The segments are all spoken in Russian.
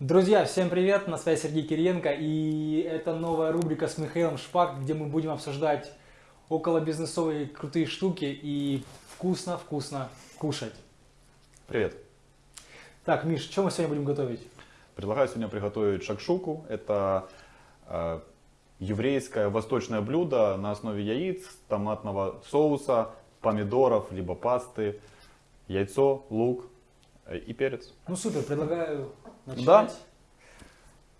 Друзья, всем привет, на связи Сергей Кириенко и это новая рубрика с Михаилом Шпак, где мы будем обсуждать около бизнесовые крутые штуки и вкусно-вкусно кушать. Привет. Так, Миш, что мы сегодня будем готовить? Предлагаю сегодня приготовить шакшуку. Это э, еврейское восточное блюдо на основе яиц, томатного соуса, помидоров, либо пасты, яйцо, лук э, и перец. Ну супер, предлагаю начинать. Да.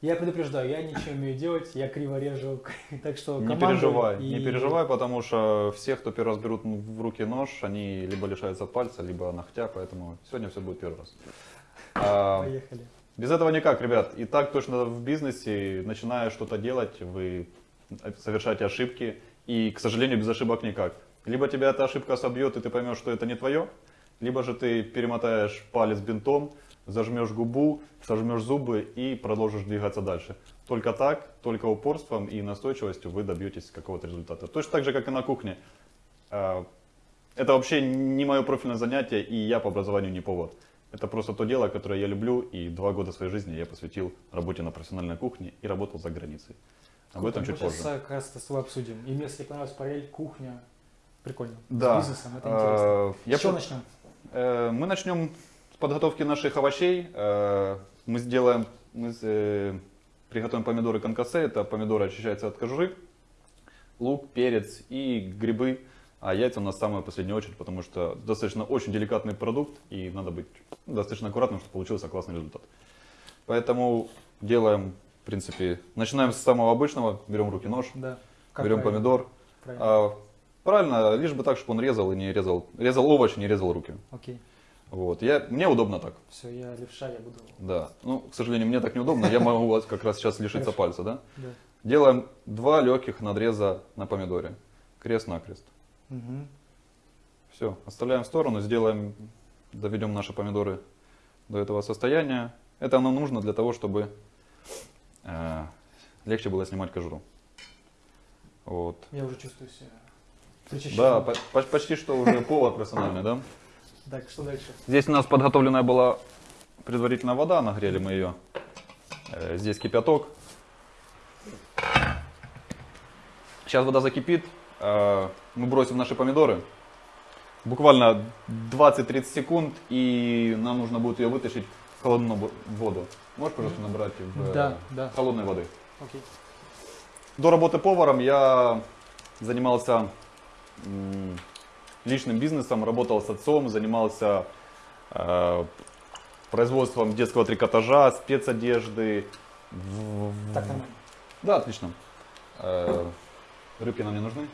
Я предупреждаю, я ничего не умею делать, я криво режу, так что Не переживай, и- не переживай, потому что все, кто первый раз берут в руки нож, они либо лишаются пальца, либо ногтя, поэтому сегодня все будет первый раз. А, Поехали. Без этого никак, ребят. И так точно в бизнесе, начиная что-то делать, вы совершаете ошибки. И, к сожалению, без ошибок никак. Либо тебя эта ошибка собьет, и ты поймешь, что это не твое, либо же ты перемотаешь палец бинтом, зажмешь губу, сожмешь зубы и продолжишь двигаться дальше. Только так, только упорством и настойчивостью вы добьетесь какого-то результата. Точно так же, как и на кухне. А, Это вообще не мое профильное занятие, и я по образованию не повар. Это просто то дело, которое я люблю, и два года своей жизни я посвятил работе на профессиональной кухне и работал за границей. Об этом чуть позже. сейчас как раз с тобой обсудим. И мне, если понравилась параллель, кухня, прикольно. Да. С бизнесом, это интересно. Э, я С чего по- начнем? Э, Мы начнем с подготовки наших овощей. Э, Мы сделаем, мы э, приготовим помидоры конкассе. Это помидоры очищаются от кожуры, лук, перец и грибы. А яйца у нас самая последняя очередь, потому что достаточно очень деликатный продукт и надо быть достаточно аккуратным, чтобы получился классный результат. Поэтому делаем, в принципе, начинаем с самого обычного, берем в руки нож, Да. Как берем правильно? помидор. Правильно. А, правильно, лишь бы так, чтобы он резал и не резал, резал овощи, не резал руки. Окей. Вот. Я, мне удобно так. Все, я левша, я буду. Да. Ну, к сожалению, мне так неудобно. Я могу как раз сейчас лишиться пальца, да? Да. Делаем два легких надреза на помидоре. Крест-накрест. Мгм. Все. Оставляем в сторону, сделаем, доведем наши помидоры до этого состояния. Это нам нужно для того, чтобы э, легче было снимать кожуру. Вот. Я уже чувствую себя причащенным. Да, по- по- почти что уже повар профессиональный, да? Так, что дальше? Здесь у нас подготовленная была предварительно вода, нагрели мы ее. Э, Здесь кипяток. Сейчас вода закипит, э, мы бросим наши помидоры. Буквально 20-30 секунд, и нам нужно будет ее вытащить в холодную воду. Можешь, пожалуйста, набрать в, э, Да, да. холодной воды? Окей. До работы поваром я занимался личным бизнесом, работал с отцом, занимался э, производством детского трикотажа, спецодежды. Так, нормально. Да, отлично. Э, Рыбки нам не нужны.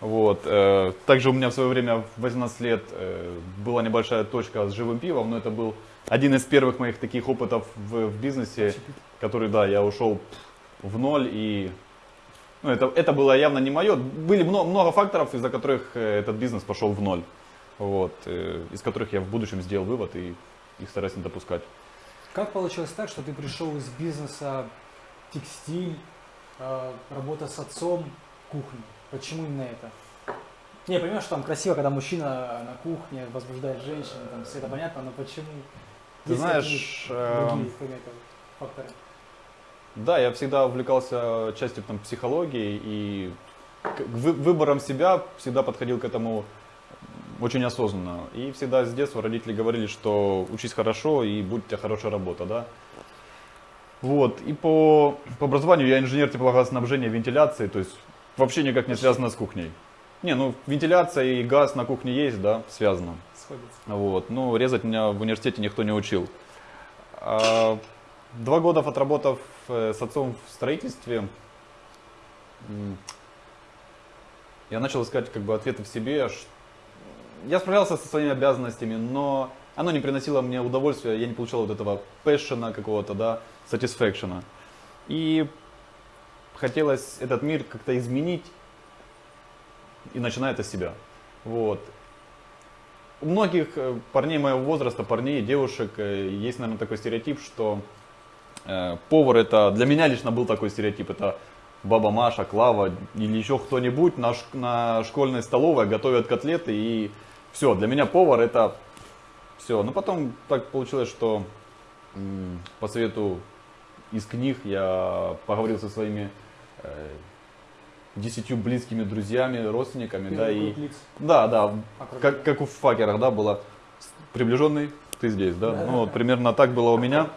Вот. э, Также у меня в свое время в 18 лет э, была небольшая точка с живым пивом, но это был один из первых моих таких опытов в, в бизнесе, который, да, я ушел в ноль и ну, это, это было явно не мое. Были много, много факторов, из-за которых э, этот бизнес пошел в ноль. Вот, э, из которых я в будущем сделал вывод и их стараюсь не допускать. Как получилось так, что ты пришел из бизнеса текстиль, э, работа с отцом, кухня? Почему именно это? Не, я понимаю, что там красиво, когда мужчина на кухне возбуждает женщину, там все это понятно, но почему? Ты Есть знаешь, какие-нибудь другие эм, факторы- факторы? Да, я всегда увлекался частью там, психологии и к вы- выбором себя всегда подходил к этому очень осознанно. И всегда с детства родители говорили, что учись хорошо и будет у тебя хорошая работа, да. Вот, и по, по образованию я инженер теплогазоснабжения, вентиляции, то есть вообще никак не связано с кухней. Не, ну вентиляция и газ на кухне есть, да, связано. Сходится. Вот. Ну, резать меня в университете никто не учил. А, Два года отработав э, с отцом в строительстве, я начал искать как бы ответы в себе. Я справлялся со своими обязанностями, но оно не приносило мне удовольствия, я не получал вот этого пэшена какого-то, да, satisfaction. И хотелось этот мир как-то изменить, и начиная это с себя. Вот. У многих э, парней моего возраста, парней, девушек, э, есть, наверное, такой стереотип, что повар это, для меня лично был такой стереотип, это баба Маша, Клава или еще кто-нибудь на, на школьной столовой готовят котлеты и все, для меня повар это все. Но потом так получилось, что по совету из книг я поговорил со своими э, десятью близкими друзьями, родственниками, да, Первый и лиц. да, да, Окружение. как, как у факерах, да, было приближенный, ты здесь, да, Да. ну вот примерно так было у меня.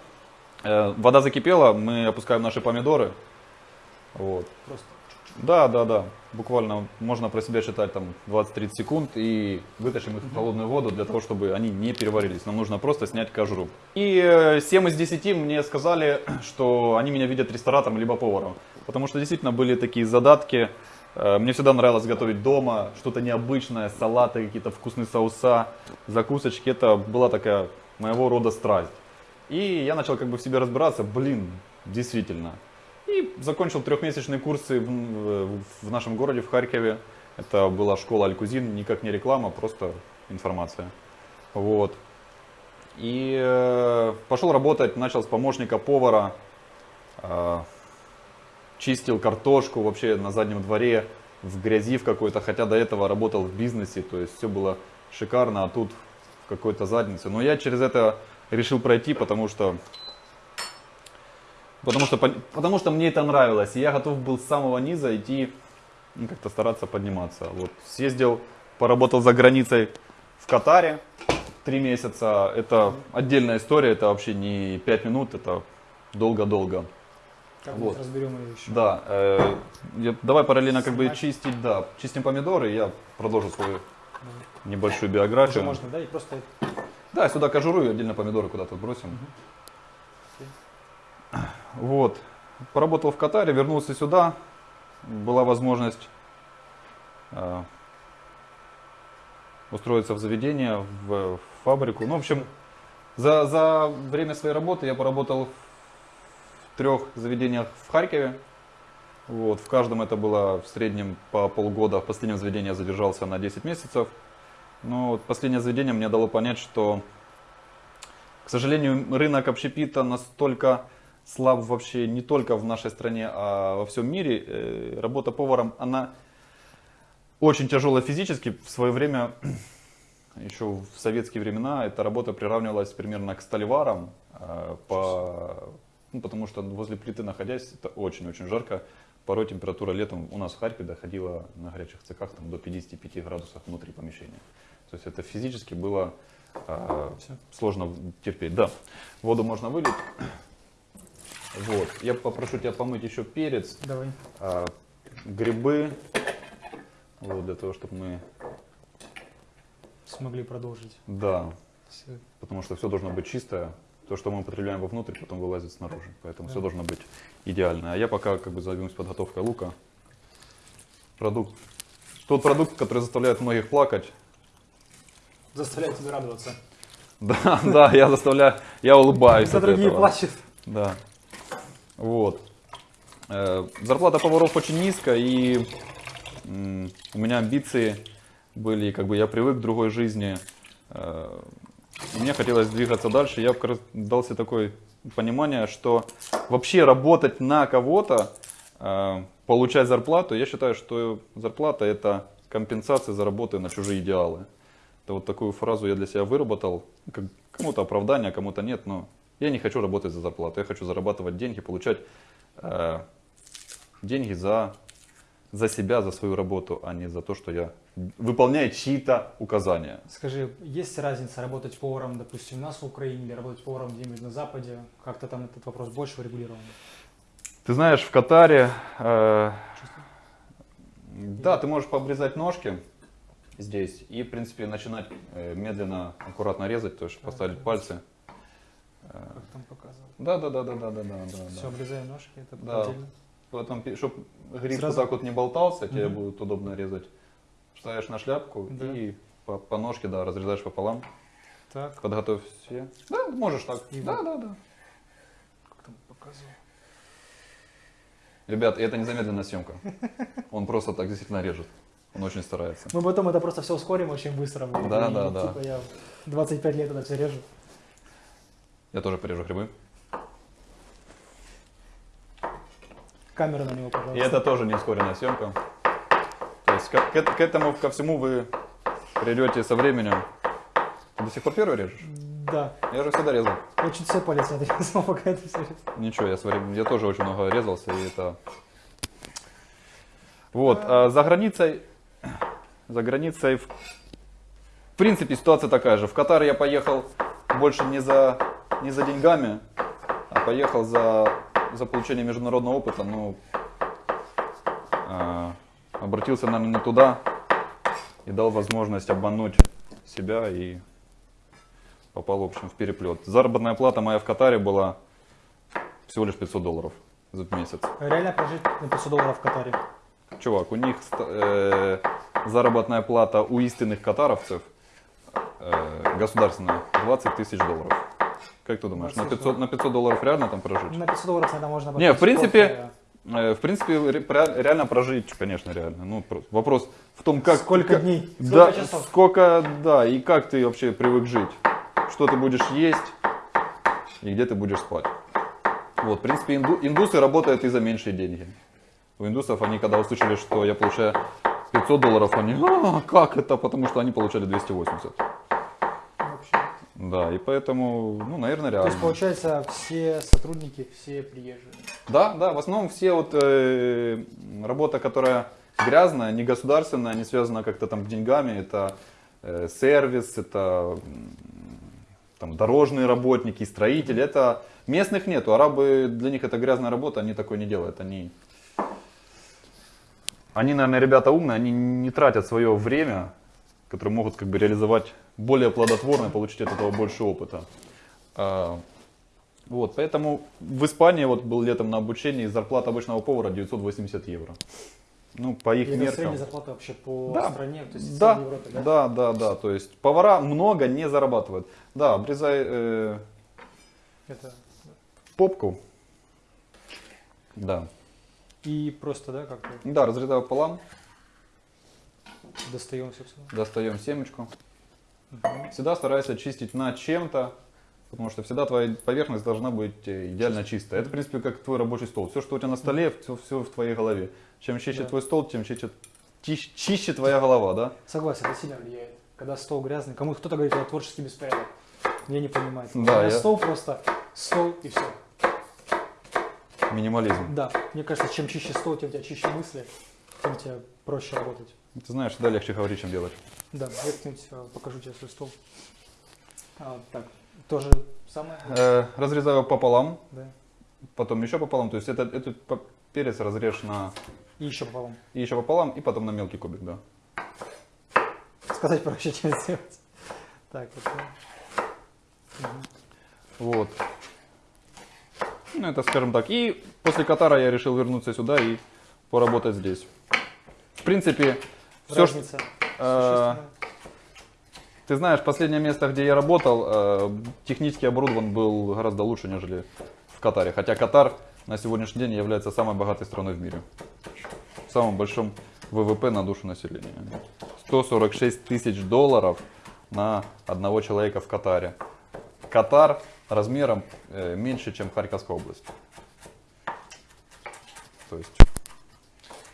Э, вода закипела, мы опускаем наши помидоры, вот, Просто. да, да, да. Буквально можно про себя считать там 20-30 секунд и вытащим их в холодную воду для того, чтобы они не переварились. Нам нужно просто снять кожуру. И э, 7 из 10 мне сказали, что они меня видят ресторатором либо поваром. Потому что действительно были такие задатки. Э, Мне всегда нравилось готовить дома, что-то необычное, салаты, какие-то вкусные соуса, закусочки. Это была такая моего рода страсть. И я начал как бы в себе разбираться, блин, действительно. И закончил трехмесячные курсы в, в- в нашем городе, в Харькове. Это была школа Алькузин, никак не реклама, просто информация. Вот. И э, пошел работать, начал с помощника повара, э, чистил картошку вообще на заднем дворе, в грязи в какой-то, хотя до этого работал в бизнесе, то есть все было шикарно, а тут в какой-то заднице. Но я через это решил пройти, потому что Потому что, потому что мне это нравилось, и я готов был с самого низа идти, ну, как-то стараться подниматься. Вот, съездил, поработал за границей в Катаре три месяца. Это отдельная история, это вообще не пять минут, это долго-долго. Вот. разберем ее еще. Да, э, я- давай параллельно как бы чистить, да, чистим помидоры, я продолжу свою небольшую Уже биографию. можно, да? И просто Да, сюда кожуру и отдельно помидоры куда-то бросим. Вот. Поработал в Катаре, вернулся сюда. Была возможность э, устроиться в заведение, в, в фабрику. Ну, в общем, за, за время своей работы я поработал в трех заведениях в Харькове. Вот, в каждом это было в среднем по полгода. В последнем заведении я задержался на 10 месяцев. Но вот последнее заведение мне дало понять, что, к сожалению, рынок общепита настолько слаб вообще не только в нашей стране, а во всем мире. Э, Работа поваром, она очень тяжелая физически. В свое время, еще в советские времена, эта работа приравнивалась примерно к столеварам, э, по, ну, потому что возле плиты находясь, это очень-очень жарко. Порой температура летом у нас в Харькове доходила на горячих цехах там, до 55 градусов внутри помещения. То есть это физически было э, сложно терпеть. Да, воду можно вылить. Вот. Я попрошу тебя помыть еще перец, давай. а, грибы, вот, для того, чтобы мы, Смогли продолжить. да, Всё. потому что все должно быть чистое. То, что мы употребляем вовнутрь, потом вылазит снаружи. Поэтому Да. все должно быть идеально. А я пока как бы займусь подготовкой лука. Продукт. Тот продукт, который заставляет многих плакать. Заставляет тебя радоваться. Да, да, я заставляю, я улыбаюсь от другие этого. плачут. Да. Вот. Э, Зарплата поваров очень низкая, и у меня амбиции были, как бы я привык к другой жизни. Э, Мне хотелось двигаться дальше. Я дал себе такое понимание, что вообще работать на кого-то, э, получать зарплату, я считаю, что зарплата это компенсация за работу на чужие идеалы. Это вот такую фразу я для себя выработал. Кому-то оправдание, кому-то нет, но я не хочу работать за зарплату. Я хочу зарабатывать деньги, получать э, деньги за, за себя, за свою работу, а не за то, что я выполняю чьи-то указания. Скажи, есть разница работать поваром, допустим, у нас в Украине или работать поваром где-нибудь на Западе? Как-то там этот вопрос больше урегулирован? Ты знаешь, в Катаре, э, да, ты можешь пообрезать ножки здесь и, в принципе, начинать э, медленно, аккуратно резать, то есть поставить пальцы. Э, Как там показывал? Да, да, да, да, да, да, да, да. Все, обрезаем ножки, это Да. отдельно. Потом, чтобы гриб Сразу? вот так вот не болтался, тебе Мгм. будет удобно резать. Ставишь на шляпку Да. и по, по ножке, да, разрезаешь пополам. Так, Подготовь все. Да, можешь так. И да, вот. да, да. как там показывал? Ребят, это не замедленная съемка. Он просто так действительно режет. Он очень старается. Мы потом это просто все ускорим очень быстро. будет. Да, И, да, да. Типа я 25 лет это все режу. Я тоже порежу грибы. Камера на него, И пожалуйста. это тоже не ускоренная съемка. То есть к, к- к этому, ко всему вы придете со временем. Ты до сих пор первый режешь? Да. Я же всегда резал. Очень все палец отрезал, пока это все. Ничего, я, смотрю, я тоже очень много резался, и это... Вот, а за границей, за границей, в, принципе, ситуация такая же. В Катар я поехал больше не за, не за деньгами, а поехал за, за получение международного опыта. Ну, а, обратился, наверное, не туда и дал возможность обмануть себя и попал, в общем, в переплет. Заработная плата моя в Катаре была всего лишь 500 долларов за месяц. Реально прожить на 500 долларов в Катаре. Чувак, у них э, заработная плата у истинных катаровцев э, государственная 20 тысяч долларов. Как ты думаешь, на 20 500, на 500 долларов реально там прожить? На 500 долларов это можно Не, в принципе, кофе. Э, в принципе, ре- ре- реально прожить, конечно, реально. Ну, про- вопрос в том, как... Сколько как- дней? Сколько да, часов? сколько, да, и как ты вообще привык жить. Что ты будешь есть и где ты будешь спать. Вот, в принципе, инду- индусы работают и за меньшие деньги. У индусов они, когда услышали, что я получаю 500 долларов, они, а, как это? Потому что они получали 280. Вообще. Да, и поэтому, ну, наверное, То реально. есть, получается, все сотрудники, все приезжие. Да, да, в основном все вот э, работа, которая грязная, не государственная, не связана как-то там с деньгами, это э, сервис, это там дорожные работники, строители, это местных нету, арабы для них это грязная работа, они такое не делают, они они, наверное, ребята умные, они не тратят свое время, которое могут как бы реализовать более плодотворно и получить от этого больше опыта. А, вот, поэтому в Испании вот был летом на обучении, зарплата обычного повара 980 евро. Ну, по их И меркам. средняя зарплата вообще по Да. стране, то есть Да, Европе, да? да, да, да. То есть повара много не зарабатывают. Да, обрезай э, Это... попку. Да. И просто, да, как-то Да, разрезаю пополам, достаем все сюда. достаем семечку. Всегда старайся чистить на чем-то, потому что всегда твоя поверхность должна быть э, идеально чистая. Это, в принципе, как твой рабочий стол. Все, что у тебя на столе, все, все в твоей голове. Чем чище Да. твой стол, тем чище, чище, чище твоя голова, да? Согласен, это сильно влияет. Когда стол грязный, кому кто-то говорит, это творческий беспорядок. Я не понимаю. Да, я- стол просто стол и все. Минимализм. Да, мне кажется, чем чище стол, тем у тебя чище мысли, тем тебе проще работать. Ты знаешь, всегда легче говорить, чем делать. Да, я как-нибудь э, покажу тебе свой стол. А, так, тоже самое? Э, разрезаю пополам, Да. потом еще пополам. То есть этот, этот перец разрежь на И еще пополам. и еще пополам, и потом на мелкий кубик, да. Сказать проще, чем сделать. Так, да. Мгм. Вот. Ну, это, скажем так. И после Катара я решил вернуться сюда и поработать здесь. В принципе, все, э. Ты знаешь, последнее место, где я работал, э, технически оборудован был гораздо лучше, нежели в Катаре. Хотя Катар на сегодняшний день является самой богатой страной в мире. Самым большим ВВП на душу населения. 146 тысяч долларов на одного человека в Катаре. Катар размером э, меньше, чем Харьковская область. То есть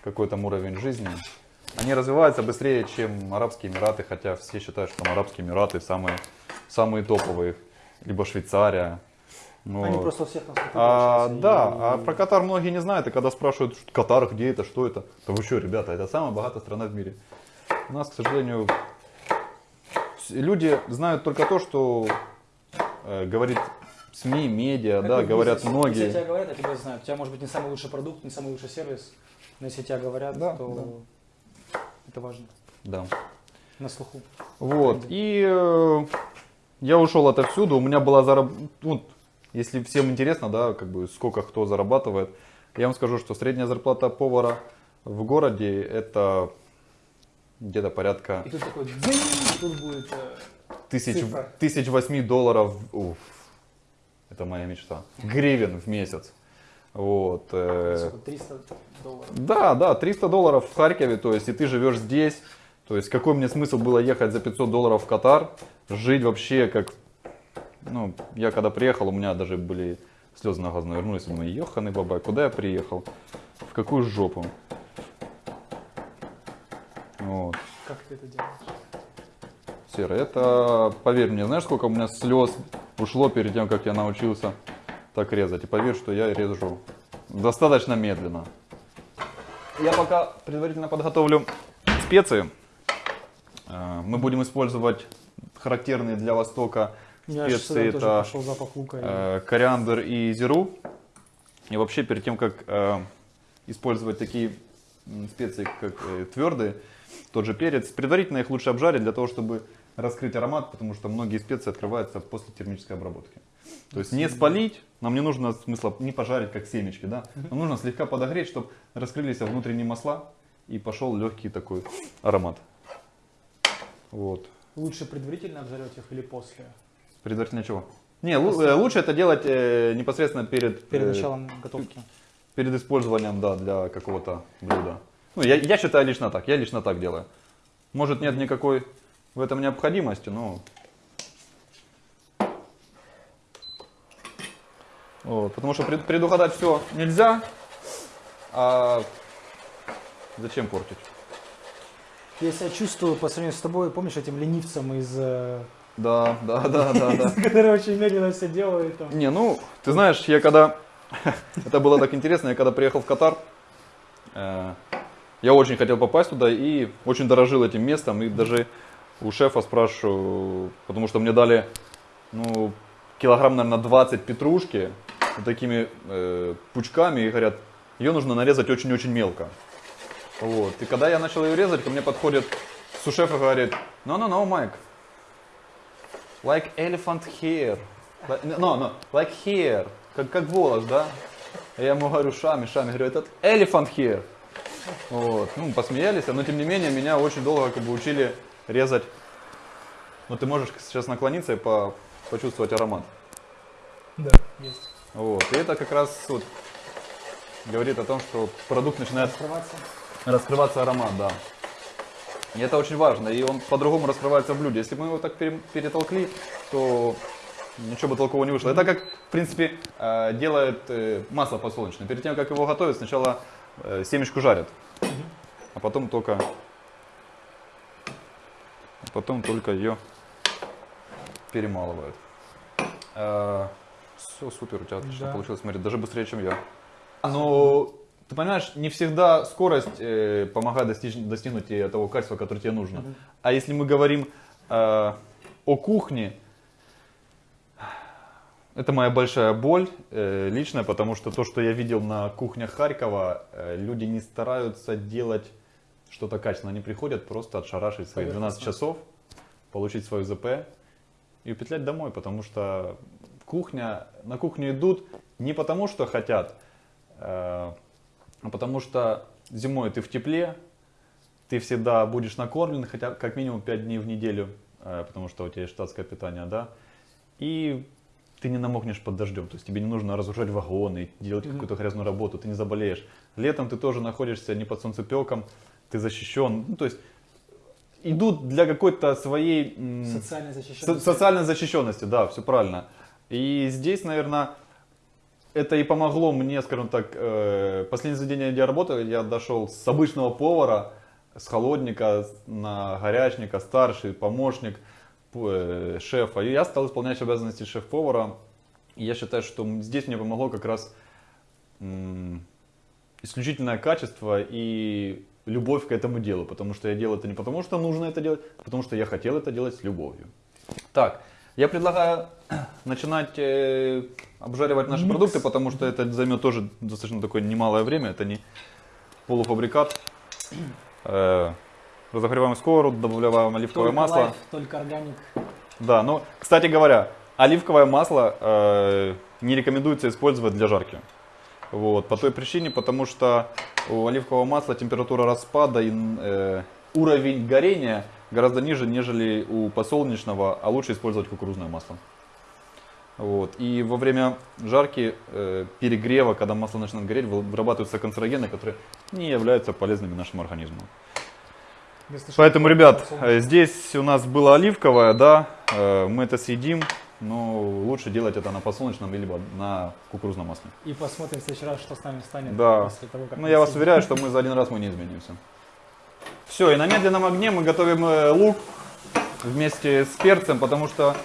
какой там уровень жизни. Они развиваются быстрее, чем Арабские Эмираты, хотя все считают, что там Арабские Эмираты самые, самые топовые. Либо Швейцария. Но- Они просто всех нас а, получается, да, и- а про Катар многие не знают, и когда спрашивают, что Катар, где это, что это, то вы что, ребята, это самая богатая страна в мире. У нас, к сожалению, люди знают только то, что говорит СМИ, медиа, Как да, в говорят многие. Если тебя говорят, я тебя знаю. У тебя может быть не самый лучший продукт, не самый лучший сервис, но если тебя говорят, Да, то это важно. Да. На слуху. Вот. И э, я ушел отовсюду. У меня была зараб... ну, если всем интересно, да, как бы сколько кто зарабатывает, я вам скажу, что средняя зарплата повара в городе это где-то порядка И тут такой и тут будет э, тысяч, цифра. тысяч восьми долларов. Уф, это моя мечта. Гривен в месяц. Вот. э, сколько, 300 долларов. да, да, 300 долларов в Харькове, то есть и ты живешь здесь. То есть какой мне смысл было ехать за 500 долларов в Катар, жить вообще как... Ну, я когда приехал, у меня даже были слезы на глаза навернулись, думаю, еханый бабай, куда я приехал? В какую жопу? Вот. Как ты это делаешь? Серый. Это, поверь мне, знаешь, сколько у меня слез ушло перед тем, как я научился так резать. И поверь, что я режу достаточно медленно. Я пока предварительно подготовлю специи. Э, Мы будем использовать характерные для Востока Я специи. Это лука. э, кориандр и зиру. И вообще перед тем, как э, использовать такие специи, как э, твердые, тот же перец, предварительно их лучше обжарить для того, чтобы раскрыть аромат, потому что многие специи открываются после термической обработки. То есть не спалить, нам не нужно смысла не пожарить, как семечки, да? Нам нужно слегка подогреть, чтобы раскрылись внутренние масла и пошел легкий такой аромат. Вот. Лучше предварительно обжарить их или после? Предварительно чего? Не, э, лучше это делать э, непосредственно перед, Перед э, началом готовки. перед использованием, да, для какого-то блюда. Ну, я, я считаю лично так, я лично так делаю. Может нет никакой в этом необходимости, но... Вот, потому что пред- предугадать все нельзя, а зачем портить? Я себя чувствую по сравнению с тобой, помнишь, этим ленивцем из... э, Да, да, да, да, да. который очень медленно все делает. там. Не, ну, ты знаешь, я когда... Это было так интересно, я когда приехал в Катар, э, я очень хотел попасть туда и очень дорожил этим местом. И даже у шефа спрашиваю, потому что мне дали, ну, килограмм, наверное, 20 петрушки вот такими э, пучками и говорят, ее нужно нарезать очень-очень мелко. Вот. И когда я начал ее резать, ко мне подходит сушеф и говорит, no, no, no, Mike, like elephant hair. No, no, like hair. Как, как волос, да? Я ему говорю, шами, шами. Говорю, этот elephant hair. Вот. Ну, посмеялись, но тем не менее меня очень долго как бы учили резать. Вот ты можешь сейчас наклониться и по, почувствовать аромат. Да, есть. Вот. И это как раз вот говорит о том, что продукт начинает Раскрываться. раскрываться аромат, да. И это очень важно, и он по-другому раскрывается в блюде. Если бы мы его так пере- перетолкли, то ничего бы толкового не вышло. Это как, в принципе, э, делает э, масло подсолнечное. Перед тем, как его готовят, сначала э, семечку жарят, а потом только, потом только ее перемалывают. все супер, у тебя отлично Да. получилось, смотри, даже быстрее, чем я. Но ты понимаешь, не всегда скорость э, помогает достичь, достигнуть тебе того качества, которое тебе нужно. Мгм. А если мы говорим э, о кухне, это моя большая боль э, личная, потому что то, что я видел на кухнях Харькова, э, люди не стараются делать что-то качественно. Они приходят просто отшарашить свои 12 Поверхностно. часов, получить свою ЗП и петлять домой, потому что кухня, на кухню идут не потому, что хотят, э, а потому что зимой ты в тепле, ты всегда будешь накормлен, хотя как минимум 5 дней в неделю, э, потому что у тебя есть штатское питание, да, и ты не намокнешь под дождем, то есть тебе не нужно разрушать вагоны, делать какую-то грязную работу, ты не заболеешь. Летом ты тоже находишься не под солнцепеком, ты защищен, ну, то есть идут для какой-то своей м, Социально со- социальной защищенности, да, все правильно. И здесь, наверное, это и помогло мне, скажем так, э, последнее заведение, где я работал, я дошел с обычного повара, с холодника на горячника, старший помощник э, шефа. И я стал исполнять обязанности шеф-повара. И я считаю, что здесь мне помогло как раз исключительное качество и любовь к этому делу. Потому что я делал это не потому, что нужно это делать, а потому что я хотел это делать с любовью. Так, я предлагаю начинать э, обжаривать наши Микс. продукты, потому что это займет тоже достаточно такое немалое время. Это не полуфабрикат. Э, разогреваем сковороду, добавляем оливковое Только масло. лайф, только органик. Да, ну, кстати говоря, оливковое масло э, не рекомендуется использовать для жарки. Вот, по той причине, потому что у оливкового масла температура распада и э, уровень горения гораздо ниже, нежели у подсолнечного, а лучше использовать кукурузное масло. Вот. И во время жарки, э, перегрева, когда масло начинает гореть, вы- вырабатываются канцерогены, которые не являются полезными нашему организму. Поэтому, ребят, здесь у нас было оливковое, да, э, мы это съедим, но лучше делать это на подсолнечном либо на кукурузном масле. И посмотрим в следующий раз, что с нами станет Да. после того, как Ну, я вас уверяю, что мы за один раз мы не изменимся. Все, и на медленном огне мы готовим э, лук. вместе с перцем, потому что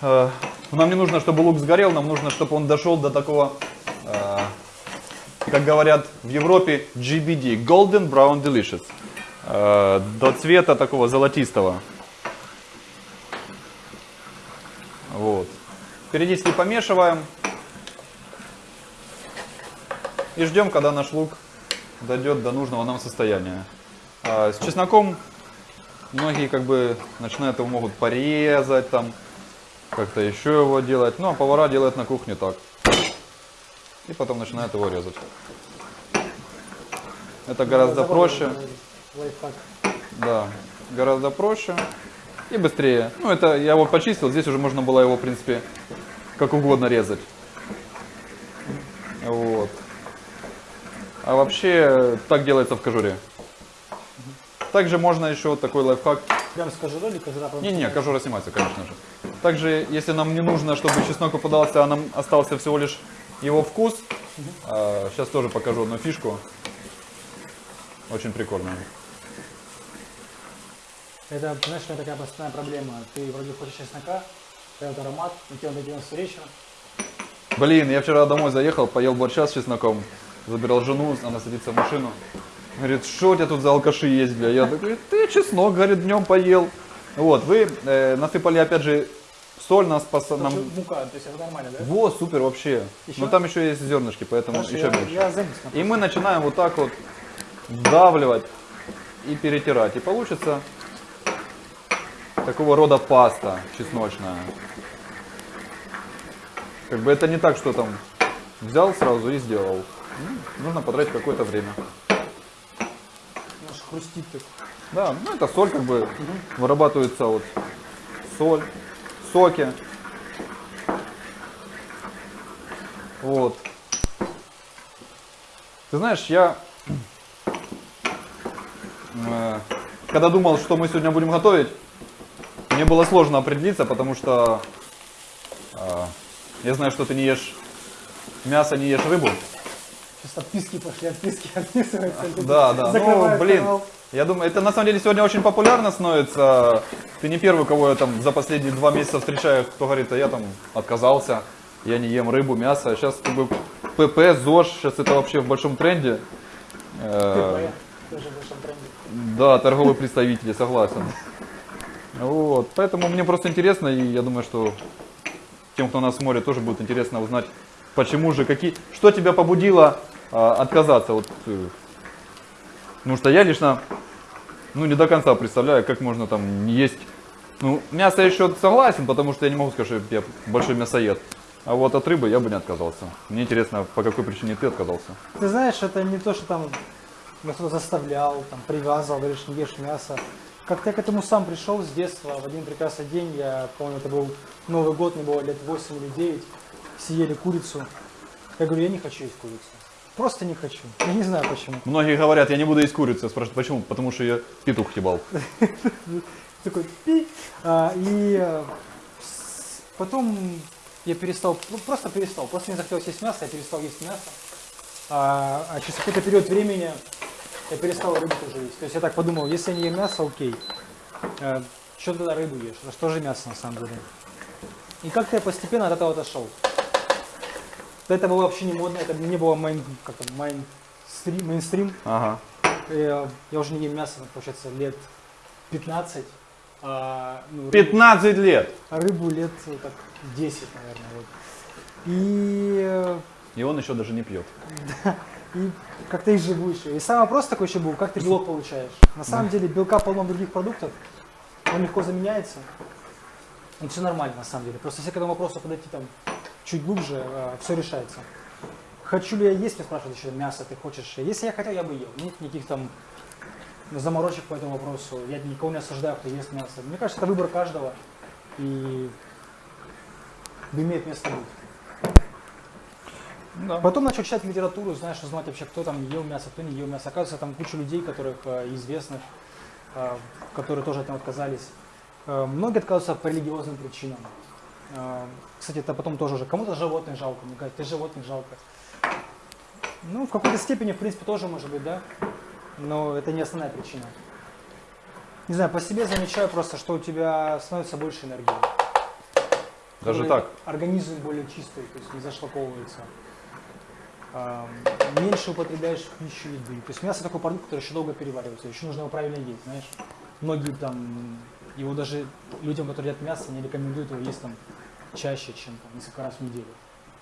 э, нам не нужно, чтобы лук сгорел, нам нужно, чтобы он дошел до такого, э, как говорят в Европе, GBD, Golden Brown Delicious, э, до цвета такого золотистого. Вот. Периодически помешиваем и ждем, когда наш лук дойдет до нужного нам состояния. А с чесноком многие как бы начинают его могут порезать там, как-то еще его делать. Ну а повара делают на кухне так. И потом начинают его резать. Это гораздо проще. Да, гораздо проще и быстрее. Ну это я его почистил, здесь уже можно было его в принципе как угодно резать. Вот. А вообще так делается в кожуре. Также можно еще вот такой лайфхак. Прям с кожурой или кожура? Не-не, кожура снимается, конечно же. Также, если нам не нужно, чтобы чеснок попадался, а нам остался всего лишь его вкус, сейчас тоже покажу одну фишку. Очень прикольная. Это, знаешь, это такая постоянная проблема. Ты вроде хочешь чеснока, этот аромат, но тебе делать вечером. Блин, я вчера домой заехал, поел борща с чесноком, забирал жену, она садится в машину. Говорит, что у тебя тут за алкаши есть, бля? Я такой, ты чеснок, говорит, днем поел. Вот, вы э, насыпали опять же соль, нас. Ну, нам... Мука, то есть это нормально, да? Вот, супер вообще. Еще? Но там еще есть зернышки, поэтому Хорошо, еще я, меньше. я. И мы начинаем вот так вот вдавливать и перетирать. И получится такого рода паста чесночная. Как бы это не так, что там взял сразу и сделал. Ну, нужно потратить какое-то время. Наш хрустит так. Да, ну это соль как бы вырабатывается вот соль, соки. Вот. Ты знаешь, я э, когда думал, что мы сегодня будем готовить, мне было сложно определиться, потому что э, я знаю, что ты не ешь мясо, не ешь рыбу. Сейчас отписки пошли, отписки отписываются. Да, да. Ну, блин, канал. я думаю, это на самом деле сегодня очень популярно становится. Ты не первый, кого я там за последние два месяца встречаю, кто говорит, а я там отказался, я не ем рыбу, мясо. Сейчас как бы ПП, ЗОЖ, сейчас это вообще в большом тренде. Э, ТП, тоже в большом тренде. Да, торговые представители, согласен. Вот, поэтому мне просто интересно, и я думаю, что тем, кто нас смотрит, тоже будет интересно узнать, почему же, какие, что тебя побудило а, отказаться. Вот, э, потому что я лично, ну, не до конца представляю, как можно там есть. Ну, мясо еще согласен, потому что я не могу сказать, что я большой мясоед. А вот от рыбы я бы не отказался. Мне интересно, по какой причине ты отказался. Ты знаешь, это не то, что там кто-то заставлял, там, привязывал, говоришь, не ешь мясо. Как-то я к этому сам пришел с детства. В один прекрасный день, я помню, это был Новый год, мне было лет 8 или 9, все ели курицу. Я говорю, я не хочу есть курицу. Просто не хочу. Я не знаю почему. Многие говорят, я не буду есть курицу. Я спрашиваю, почему? Потому что я петух ебал. Такой пи. А, и э, потом я перестал, ну, просто перестал. Просто мне захотелось есть мясо, я перестал есть мясо. А, а через какой-то период времени я перестал рыбу тоже есть. То есть я так подумал, если я не ем мясо, окей. что тогда рыбу ешь? Это что же мясо на самом деле? И как-то я постепенно от этого отошел. Это было вообще не модно, это не было майн, как там, мейнстрим, мейнстрим. Ага. Я, я уже не ем мясо, получается, лет 15. А, ну, рыбу- 15 лет. а рыбу лет э, так 10, наверное. Вот. И, э, И он еще даже не пьет. и как-то и живу еще. И самый вопрос такой еще был, как ты белок получаешь? На самом деле белка полно других продуктов, он легко заменяется. И все нормально на самом деле. Просто если к этому вопросу подойти там чуть глубже, все решается. Хочу ли я есть, меня спрашивают еще мясо, ты хочешь? Если я хотел, я бы ел. Нет никаких там заморочек по этому вопросу. Я никого не осуждаю, кто ест мясо. Мне кажется, это выбор каждого. И имеет место быть. Да. Потом начал читать литературу, знаешь, узнать вообще, кто там ел мясо, кто не ел мясо. Оказывается, там куча людей, которых э, известных, э, которые тоже от этого отказались. Э, многие отказываются по религиозным причинам. Кстати, это потом тоже уже кому-то животных жалко, мне кажется, животных жалко. Ну, в какой-то степени, в принципе, тоже может быть, да. Но это не основная причина. Не знаю, по себе замечаю просто, что у тебя становится больше энергии. Даже так. Организм более чистый, то есть не зашлаковывается. Меньше употребляешь пищу еды. То есть мясо такой продукт, который еще долго переваривается, еще нужно его правильно есть, знаешь. Многие там, его даже людям, которые едят мясо, не рекомендуют его есть там чаще, чем там, несколько раз в неделю.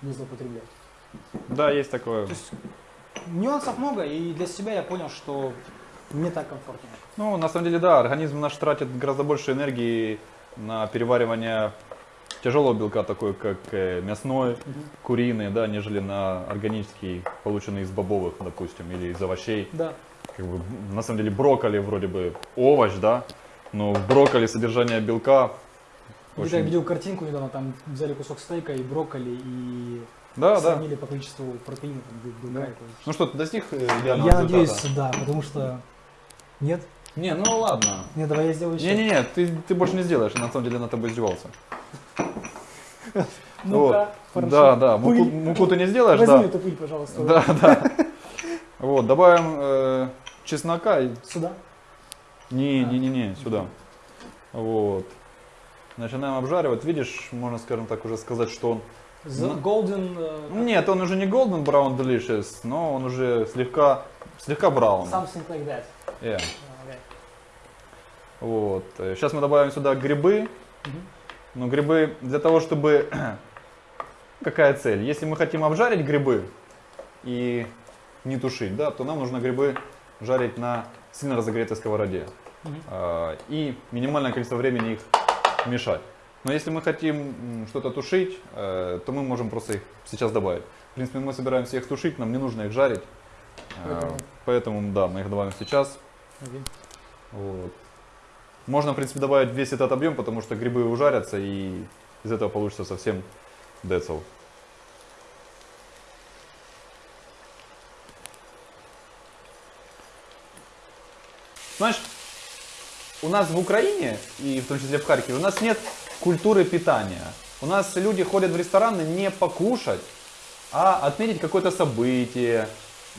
Не злоупотреблять. Да, есть такое. То есть нюансов много, и для себя я понял, что мне так комфортнее. Ну, на самом деле, да, организм наш тратит гораздо больше энергии на переваривание тяжелого белка, такой как э, мясной, куриный, да, нежели на органический, полученный из бобовых, допустим, или из овощей. Да. Как бы, на самом деле брокколи вроде бы овощ, да, но в брокколи содержание белка Где-то я очень... видел картинку недавно, там взяли кусок стейка и брокколи, и Да, да. сравнили по количеству протеина, там, белка прочее. Ну что, ты достиг э, Я результата? надеюсь, да, потому что... Нет? Не, ну ладно. Нет, давай я сделаю еще. Не-не-не, ты, ты больше не сделаешь, на самом деле над тобой издевался. Ну-ка, Вот. Да, да, муку, муку ты не сделаешь, Возьми да. эту пыль, пожалуйста. Да, да. Вот, добавим э, чеснока. и- Сюда. Не, не, не, не, сюда. Вот. Начинаем обжаривать. Видишь, можно, скажем так, уже сказать, что он... The golden... э, Нет, он уже не golden brown delicious, но он уже слегка, слегка браун. Something like that. Yeah. Okay. Вот. Сейчас мы добавим сюда грибы. Мгм. Но грибы для того, чтобы... Какая цель? Если мы хотим обжарить грибы и не тушить, да, то нам нужно грибы жарить на сильно разогретой сковороде. Мгм. А, И минимальное количество времени их мешать. Но если мы хотим что-то тушить, э, то мы можем просто их сейчас добавить. В принципе, мы собираемся их тушить, нам не нужно их жарить. Поэтому- Поэтому, да, мы их добавим сейчас. Окей. Вот. Можно, в принципе, добавить весь этот объем, потому что грибы ужарятся, и из этого получится совсем децл. Знаешь, у нас в Украине, и в том числе в Харькове, у нас нет культуры питания. У нас люди ходят в рестораны не покушать, а отметить какое-то событие,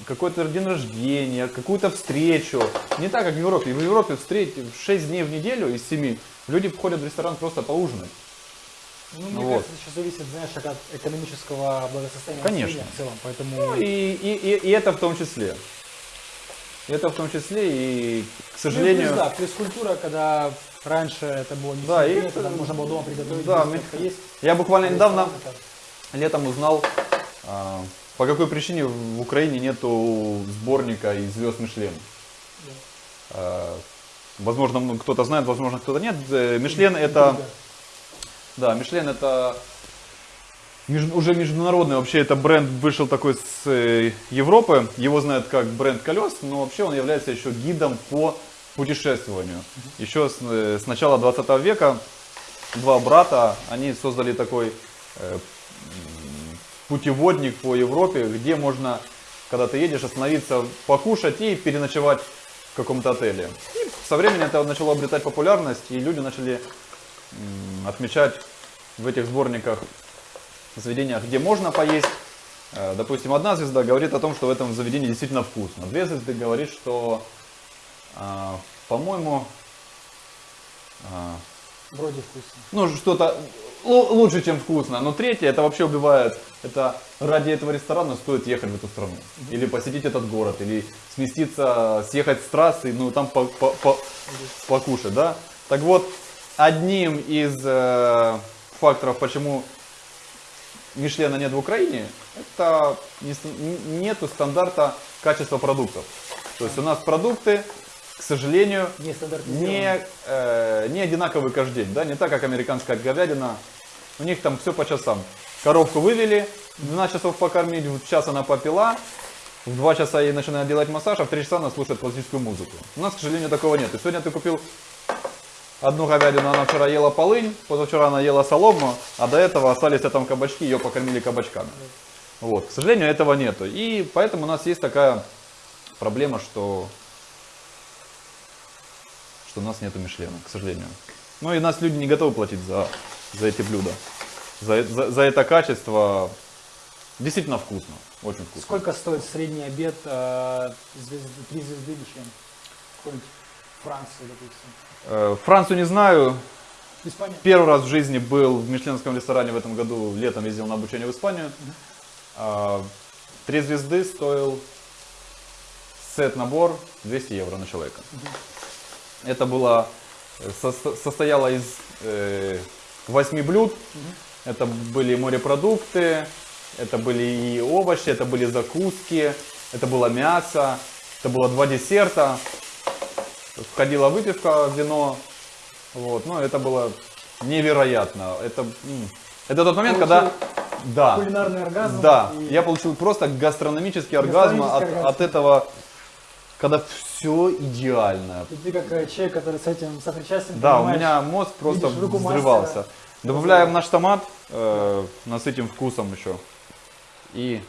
какой-то день рождения, какую-то встречу. Не так, как в Европе. В Европе встреч 6 дней в неделю из 7 люди ходят в ресторан просто поужинать. Ну, мне Вот. кажется, сейчас зависит, знаешь, от экономического благосостояния Конечно. в целом, поэтому... Ну и, и, и, и это в том числе. Это в том числе и, к Ну, сожалению... плюс, да, плюс культура, когда раньше это было не Да, и сильно, это- когда можно было дома приготовить, да, мы- есть. Я буквально недавно Ресторан это- летом узнал, а, по какой причине в Украине нету сборника из звезд Мишлен. Да. А, Возможно, кто-то знает, возможно, кто-то нет. Э, Мишлен это, да, Мишлен это уже международный, вообще это бренд вышел такой с э, Европы. Его знают как бренд колес, но вообще он является еще гидом по путешествованию. Еще с, э, с начала 20 века два брата, они создали такой путеводник по Европе, где можно, когда ты едешь, остановиться, покушать и переночевать в каком-то отеле. И со временем это начало обретать популярность, и люди начали отмечать в этих сборниках заведениях, где можно поесть. Э, Допустим, одна звезда говорит о том, что в этом заведении действительно вкусно. Две звезды говорит, что, а, по-моему, а, Вроде вкусно. ну, что-то лучше, чем вкусно. Но третье, это вообще убивает. Это ради этого ресторана стоит ехать в эту страну. Или посетить этот город, или сместиться, съехать с трассы, ну, там по- по- по- покушать, да. Так вот, одним из э, факторов, почему Мишлена нет в Украине, это не нету стандарта качества продуктов. То есть у нас продукты, к сожалению, Не э, не одинаковый каждый день, да, не так, как американская говядина. У них там все по часам. Коровку вывели, в 12 часов покормить, в час она попила, в 2 часа ей начинают делать массаж, а в 3 часа она слушает классическую музыку. У нас, к сожалению, такого нет. И сегодня ты купил одну говядину, она вчера ела полынь, позавчера она ела солому, а до этого остались там кабачки, ее покормили кабачками. Вот, к сожалению, этого нету. И поэтому у нас есть такая проблема, что что у нас нету Мишлена, к сожалению. Ну и нас люди не готовы платить за, за эти блюда. За, за, за это качество действительно вкусно, очень вкусно. Сколько стоит средний обед э, звезды, три звезды Мишлен? Какой-нибудь Франции, допустим. Э, Францию не знаю. Испания? Первый раз в жизни был в мишленском ресторане в этом году. Летом ездил на обучение в Испанию. А, Три звезды стоил сет-набор 200 евро на человека. Это было, со- состояло из э, восьми блюд. Это были морепродукты, это были и овощи, это были закуски, это было мясо, это было два десерта. Входила выпивка, вино. Вот, ну это было невероятно. Это, это тот момент, когда... Да. Кулинарный оргазм. Да, и- я получил просто гастрономический оргазм от, оргазм. от этого, когда все идеально. И ты как э, человек, который с этим сопричастен, Да, у меня мозг просто взрывался. мастера. Добавляем наш томат, э, насытим вкусом еще и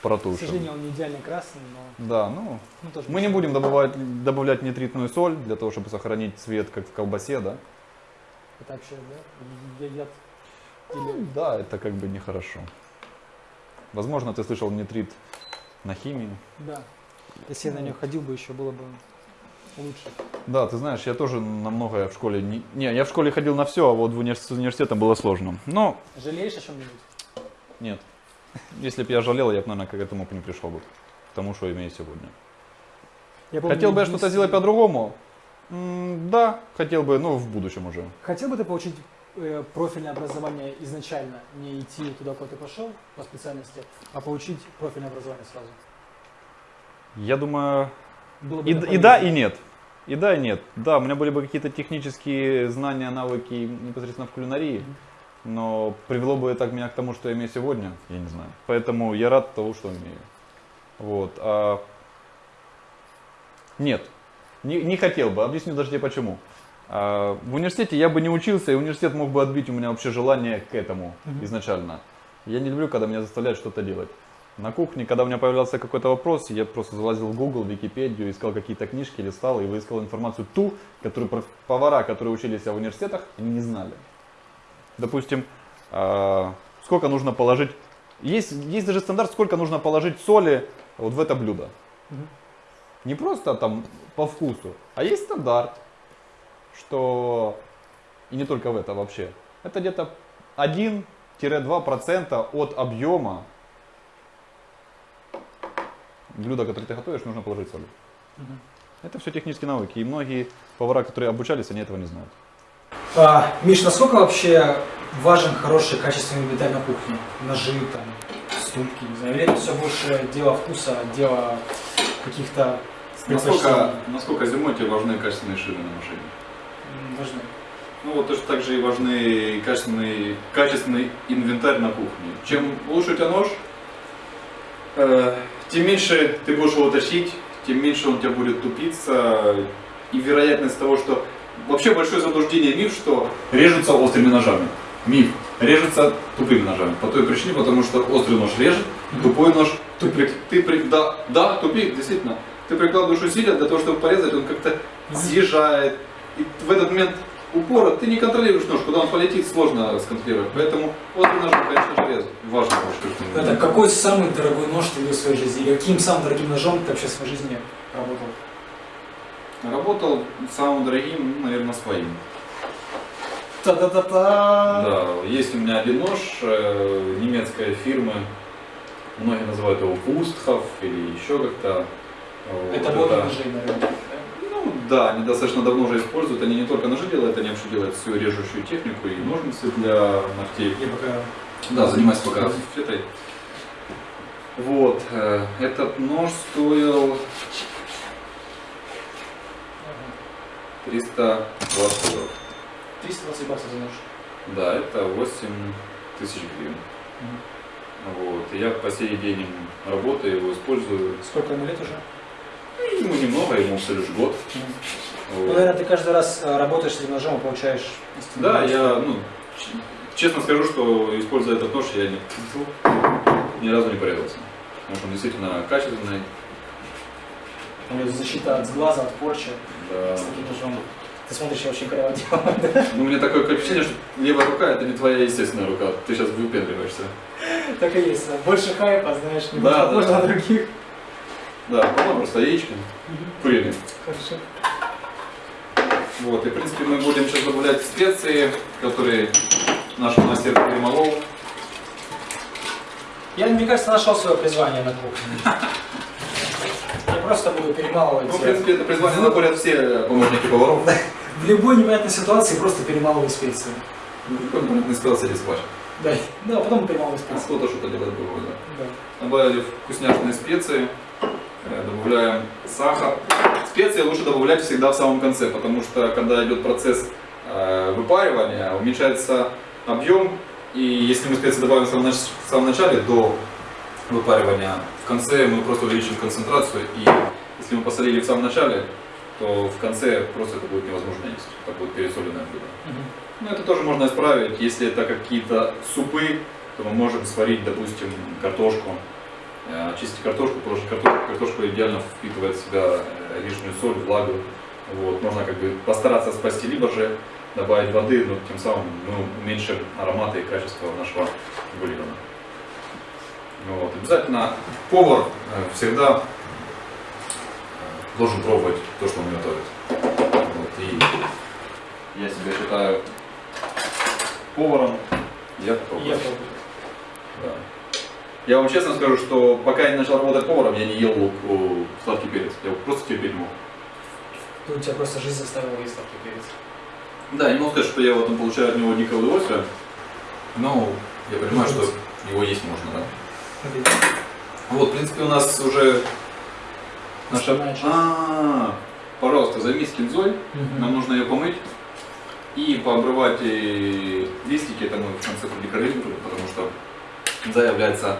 К протушим. сожалению, он не идеально красный, но Да, ну, ну, тоже мы не будем добавлять, добавлять нитритную соль для того, чтобы сохранить цвет, как в колбасе, да? Это вообще, да, едят. Ну, Или... да, это как бы нехорошо. Возможно, ты слышал нитрит на химии. Да. Если я на нее ходил бы, еще было бы лучше. Да, ты знаешь, я тоже на многое в школе не... Не, я в школе ходил на все, а вот в универс- с университетом было сложно. Но Жалеешь о чем-нибудь? нет. Если бы я жалел, я бы, наверное, к этому не пришел бы. К тому, что имею сегодня. Я помню, Хотел бы я что-то сделать по-другому? Да, хотел бы, ну, в будущем уже. Хотел бы ты получить э, профильное образование изначально, не идти туда, куда ты пошел по специальности, а получить профильное образование сразу? Я думаю, Было бы и, и да, и нет. И да, и нет. Да, у меня были бы какие-то технические знания, навыки непосредственно в кулинарии, но привело бы это меня к тому, что я имею сегодня, я не знаю. Поэтому я рад того, что имею. Вот. а Нет, не, не хотел бы. Объясню даже тебе почему. А, В университете я бы не учился, и университет мог бы отбить у меня вообще желание к этому изначально. Я не люблю, когда меня заставляют что-то делать. На кухне, когда у меня появлялся какой-то вопрос, я просто залазил в Google, в Википедию, искал какие-то книжки, листал и выискал информацию ту, которую повара, которые учились в университетах, они не знали. Допустим, а, сколько нужно положить, есть, есть даже стандарт, сколько нужно положить соли вот в это блюдо. Не просто там по вкусу, а есть стандарт, что и не только в это вообще. Это где-то 1-2% от объема блюда, которое ты готовишь, нужно положить соль. Мгм. Это все технические навыки. И многие повара, которые обучались, они этого не знают. А, Миш, насколько вообще важен хороший качественный деталь на кухне? Ножи, там, ступки, не знаю, или это все больше дело вкуса, дело каких-то предпочтений? насколько зимой тебе важны качественные шины на машине? Важны. Ну вот точно так же и важны качественный, качественный инвентарь на кухне. Чем лучше у тебя нож, э, тем меньше ты будешь его тащить, тем меньше он тебя будет тупиться. И вероятность того, что... Вообще большое заблуждение миф, что режутся острыми ножами. Миф. Режется тупыми ножами. По той причине, потому что острый нож режет, тупой нож... При- ты, при- да, да, тупик, действительно. Ты прикладываешь усилия для того, чтобы порезать, он как-то съезжает. И в этот момент упора ты не контролируешь нож, куда он полетит, сложно сконтролировать. Поэтому острый нож, конечно же, резать. Важно очень. Это какой самый дорогой нож ты видел в своей жизни? Или каким самым дорогим ножом ты вообще в своей жизни работал? Работал самым дорогим, ну, наверное, своим. Та-та-та-та! Да, есть у меня один нож э, немецкой фирмы. Многие называют его Пустхов или еще как-то. Вот Это мода ножей на рынке, да? Да, они достаточно давно уже используют. Они не только ножи делают, они вообще делают всю режущую технику и ножницы для ногтей. Я пока... Да, занимаюсь пока этой. Вот, э, этот нож стоил 320 долларов. 320 баксов за нож. Да, это 8 тысяч гривен. Вот, и я по сей день работаю, его использую. Сколько ему лет уже? Ну, Ему немного, ему всего лишь год. Ну, Вот. наверное, ты каждый раз э, работаешь с этим ножом и получаешь Да, я, ну, честно скажу, что используя этот нож, я не, ни разу не порезался. Потому что он действительно качественный. У него защита от сглаза, от порчи. Да. С таким ножом. Ты смотришь, я очень криво делаю. Ну, у меня такое ощущение, что левая рука это не твоя естественная рука. Ты сейчас выпендриваешься. Так и есть. Больше хайпа, знаешь, не Да, да. на других. Да, потом просто яичко. Куриный. Хорошо. Вот, и в принципе мы будем сейчас добавлять специи, которые наш мастер перемолол. Я, мне кажется, нашел свое призвание на кухне. Я просто буду перемалывать. Ну, в принципе, это призвание находят все помощники поваров. В любой непонятной ситуации просто перемалываю специи. Ну, какой понятный специи или сквач. Да, да, потом перемалываю А специи. кто-то что-то делает другое, да. Да. Добавили вкусняшные специи, э, добавляем сахар. Специи лучше добавлять всегда в самом конце, потому что когда идет процесс э, выпаривания, уменьшается объем, и если мы специи добавим в самом, нач- в самом начале, до выпаривания, в конце мы просто увеличим концентрацию, и если мы посолили в самом начале, то в конце просто это будет невозможно есть, это будет пересоленное блюдо. Мгм. Ну, это тоже можно исправить. Если это какие-то супы, то мы можем сварить, допустим, картошку, э, очистить картошку, потому что картошка, картошка идеально впитывает в себя э, лишнюю соль, влагу. Вот. Можно как бы постараться спасти, либо же добавить воды, но тем самым мы уменьшим ароматы и качество нашего бульона. Вот. Обязательно повар э, всегда должен пробовать то, что он готовит. Вот. И я себя считаю поваром. Я попробую. Я пробую. Да. Я вам честно скажу, что пока я не начал работать поваром, я не ел лук, о, сладкий перец. Я его просто терпеть мог. Ну, тебя просто жизнь заставила есть сладкий перец. Да, не могу сказать, что я в этом получаю от него дикое удовольствие, но я понимаю, что его есть можно, да. Вот, в принципе, у нас уже наша... Основная часть. А, пожалуйста, займись кинзой. Мгм. Нам нужно ее помыть и пообрывать и листики, это мы в конце продекорируем, потому что кинза является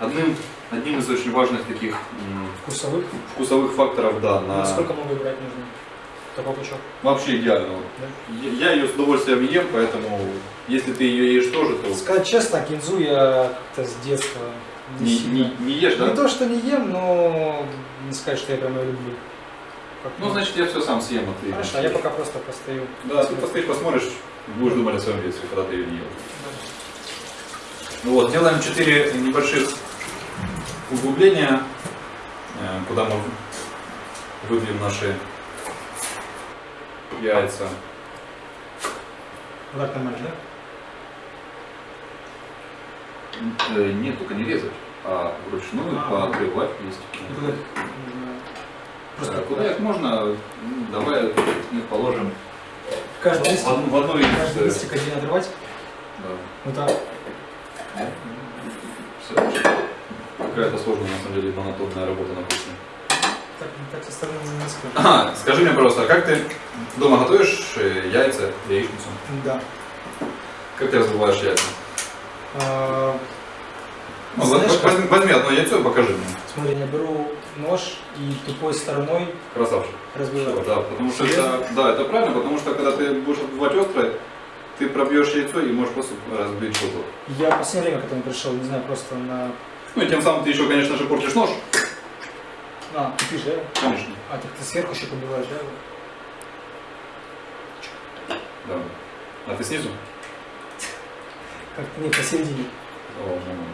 одним, одним из очень важных таких Вкусовых. вкусовых факторов, да, на... Сколько много брать нужно? Такой пучок. Вообще идеально. Да? Я ее с удовольствием ем, поэтому если ты ее ешь тоже, то Сказать честно, кинзу я как-то с детства не, не, сильно- не, не ешь, да? Не то, что не ем, но не сказать, что я прям ее люблю. Как Ну, значит, я все сам съем, а ты... Хорошо, а я пока просто постою. Да, ты постоишь, посмотришь, будешь думать о своем детстве, когда ты ее не ел. Ну Вот, делаем 4 небольших углубления, э, куда мы выдвинем наши яйца. Вот так нормально, да? Э, Нет, только не резать, а вручную А. поотрывать листики. И куда их нужно? Просто куда их можно, ну, давай их положим Каждый в листик, одну, в одну из... каждый э, листик один отрывать. да. Вот так. Всё. Какая-то сложная, на самом деле, монотонная работа на кухне. Так, так со стороны низко. Ага, скажи мне, пожалуйста, а как ты дома готовишь э, яйца, яичницу? Да. Как ты разбиваешь яйца? А, Ну, Знаешь, возьми, как- возьми- возьми одно яйцо и покажи мне. Смотри, я беру нож и тупой стороной Красавчик. разбиваю. Да, потому что Серьезно? это, да, это правильно, потому что когда ты будешь отбивать острое, ты пробьешь яйцо и можешь просто разбить что-то. Я в последнее время к этому пришел, не знаю, просто на... Ну и тем самым ты еще, конечно же, портишь нож. А, ты пишешь, да? Конечно. А, так ты сверху еще побиваешь, да? Да. А ты снизу? Как нет, посередине. О, ну.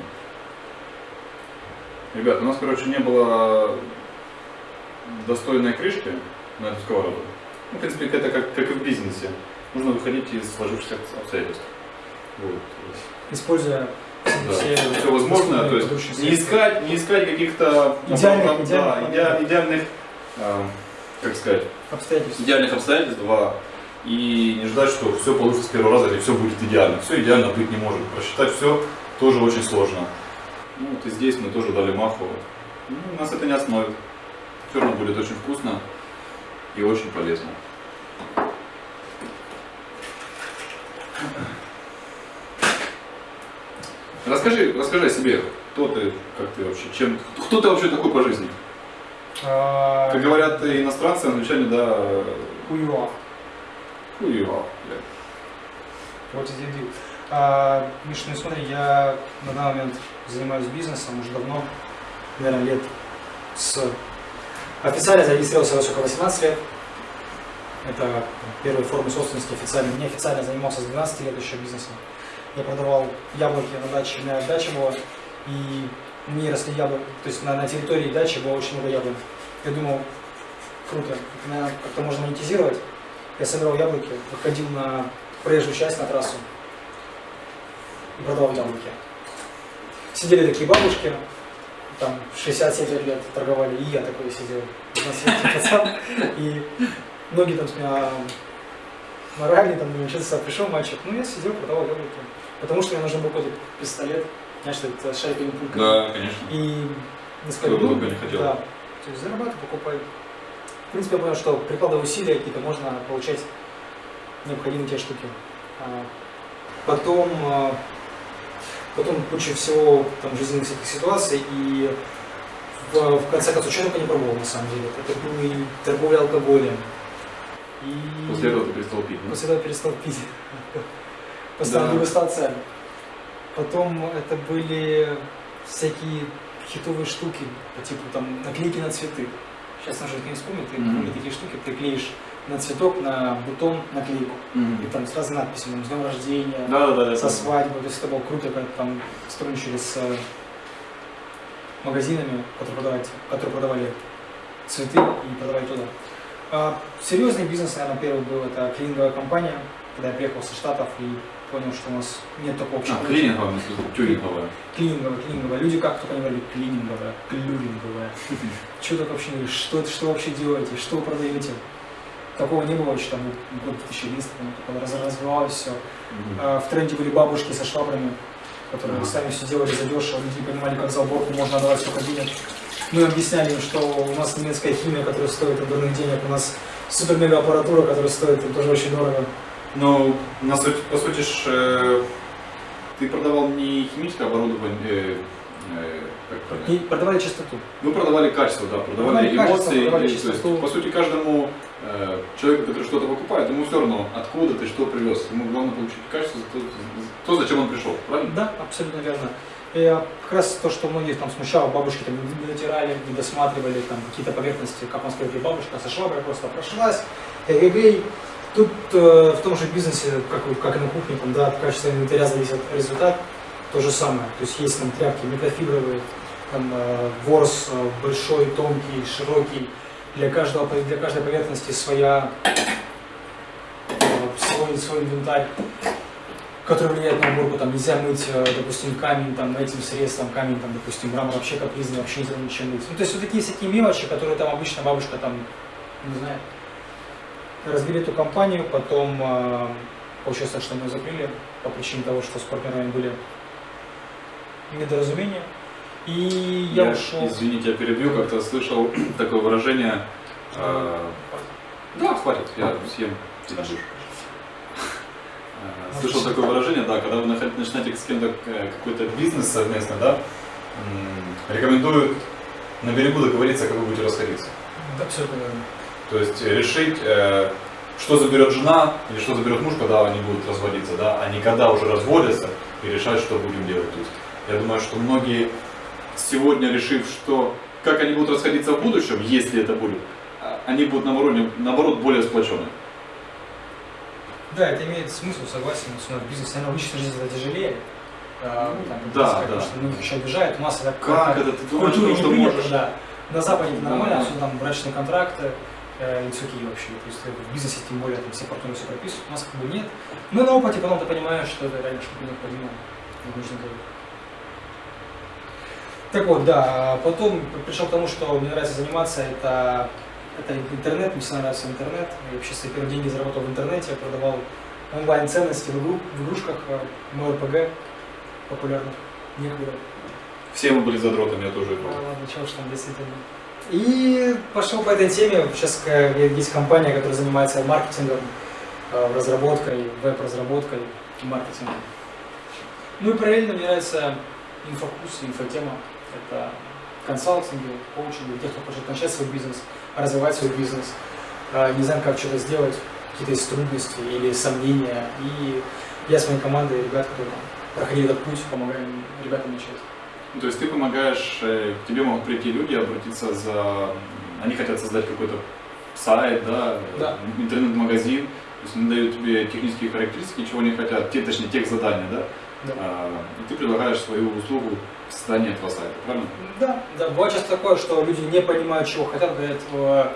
Ребят, у нас, короче, не было достойной крышки на эту сковороду. Ну, в принципе, это как, как и в бизнесе. Нужно выходить из сложившихся обстоятельств. Вот. Используя Да, все, все возможное, то есть не искать, не искать каких-то Идеальных- да, идеальных иде- идеальных, а, как сказать, обстоятельства. идеальных обстоятельств, два, и не ждать, что все получится с первого раза или все будет идеально. Все идеально быть не может. Просчитать все тоже очень сложно. Ну вот и здесь мы тоже дали маху. Ну, нас это не остановит. Все равно будет очень вкусно и очень полезно. Расскажи, расскажи о себе. Кто ты, как ты вообще, чем, кто ты вообще такой по жизни? А, Как говорят иностранцы, англичане, да, Хуева. хуева, блядь. Вот и дебил. А, Миш, ну смотри, я на данный момент занимаюсь бизнесом уже давно, наверное, лет с... Официально зарегистрировался я только 18 лет. Это первые формы собственности официально. Неофициально занимался с 12 лет еще бизнесом. Я продавал яблоки на даче, у меня дача была, и мне росли яблоки, то есть на, на территории дачи было очень много яблок. Я думал, круто. Как-то можно монетизировать. Я собирал яблоки, выходил на проезжую часть, на трассу и продавал яблоки. Сидели такие бабушки, там 60-70 лет торговали, и я такой сидел, 15 пацан, и многие там с меня моральные, там, думаю, что ты пришел мальчик, ну я сидел, продавал яблоки, потому что мне нужен был какой-то пистолет, знаешь, это шайка пулька. Да, конечно. И несколько Кто только не хотел. да, то есть зарабатывай, покупай. В принципе, я понял, что прикладывая усилия какие-то, можно получать необходимые те штуки. А, Потом, а, потом куча всего там жизненных всяких ситуаций и в, в конце концов, что только не пробовал на самом деле. Это был и торговля алкоголем. И После этого ты перестал пить, да? После этого перестал пить. Поставил Да. его стал царь. Потом это были всякие хитовые штуки, по типу там наклейки на цветы. Сейчас уже не вспомню, ты Мгм. были такие штуки, приклеишь на цветок, на бутон наклейку. И там с разными надписями, там, с днем рождения, Да, да, да. со свадьбы, то есть это было круто, когда там сотрудничали с э, магазинами, которые продавали, которые продавали цветы и продавали туда. А, серьезный бизнес, наверное, первый был, это клининговая компания, когда я приехал со Штатов и понял, что у нас нет такого общего. А, клининговая, в тюнинговая. Клининговая, клининговая. Люди как только не говорили клининговая, клюринговая. Что так вообще, что, что вообще делаете, что вы продаете? Такого не было еще там год 2011, по-моему, только раз- развивалось все. А, В тренде были бабушки со швабрами, которые сами все делали задешево, люди не понимали, как за уборку можно отдавать столько денег. Мы объясняли им, что у нас немецкая химия, которая стоит огромных денег, у нас супер-мега аппаратура, которая стоит тоже очень дорого. Ну, на суть, по сути, ж, э, ты продавал не химическое оборудование, э, э, как? И продавали чистоту. Вы продавали качество, да, продавали, Продавали качество, эмоции. продавали и, то есть, по сути, каждому э, человеку, который что-то покупает, ему все равно, откуда ты что привез. Ему главное получить качество, то, то, зачем он пришел, правильно? Да, абсолютно верно. И а, как раз то, что многих там смущало, бабушки там не дотирали, не досматривали там какие-то поверхности, как он сказал, бабушка со шваброй просто прошлась, эгегей. Тут э, в том же бизнесе, как, как и на кухне, там, да, от качества инвентаря зависит результат, то же самое. То есть есть там тряпки микрофибровые, там э, ворс э, большой, тонкий, широкий, для, каждого, для каждой поверхности своя, э, свой, свой инвентарь который влияет на уборку, там нельзя мыть, э, допустим, камень там этим средством, камень там, допустим, мрамор вообще капризный, вообще нельзя ничем мыть. Ну, то есть вот такие всякие мелочи, которые там обычно бабушка там, не знаю, разбили эту компанию, потом э, получилось так, что мы ее закрыли по причине того, что с партнерами были недоразумения. И я, ушел. извините, я перебью, как-то слышал такое выражение. э, да, хватит, я съем. Э, Слышал такое выражение, да, когда вы начинаете с кем-то э, какой-то бизнес совместно, да, м, рекомендуют на берегу договориться, как вы будете расходиться. Да, абсолютно верно. То есть решить, э, что заберет жена или что заберет муж, когда они будут разводиться, да, а не когда уже разводятся и решать, что будем делать. То есть я думаю, что многие сегодня решив, что как они будут расходиться в будущем, если это будет, а, они будут наоборот, наоборот более сплочены. Да, это имеет смысл, согласен, с в бизнесе, наверное, в личной жизни это тяжелее. А, там, Да, сказать, да. Потому что многих еще обижают, нас это Как это ты в думаешь, ну, что принято, можешь? да. На Западе это Да. нормально, особенно там брачные контракты, э, и цуки вообще. То есть в бизнесе тем более там все партнеры все прописывают, у нас как бы нет. Но на опыте потом ты понимаешь, что это реально что-то необходимо, и нужно делать. Так вот, да, а потом пришел к тому, что мне нравится заниматься, это, это интернет, мне всегда нравится интернет. Я вообще свои первые деньги заработал в интернете, я продавал онлайн-ценности в, игру, в игрушках, э, мой РПГ популярных, некогда. Все мы были задротами, я тоже играл. ладно, чего ж там действительно. И пошел по этой теме. Сейчас есть компания, которая занимается маркетингом, э, разработкой, веб-разработкой и маркетингом. Ну и параллельно мне нравится инфокурс, инфотема. Это консалтинги, коучинги, тех, кто хочет начать свой бизнес, развивать свой бизнес, э, не знаю, как что-то сделать, какие-то есть трудности или сомнения. И я с моей командой, ребят, которые проходили этот путь, помогаем ребятам начать. То есть ты помогаешь, э, к тебе могут прийти люди, обратиться за... Они хотят создать какой-то сайт, да, Да. интернет-магазин, то есть они дают тебе технические характеристики, чего они хотят, те, точнее, тех задания, да, Да. А, и ты предлагаешь свою услугу создании этого сайта, правильно? Да, да, бывает часто такое, что люди не понимают, чего хотят, говорят, «Э,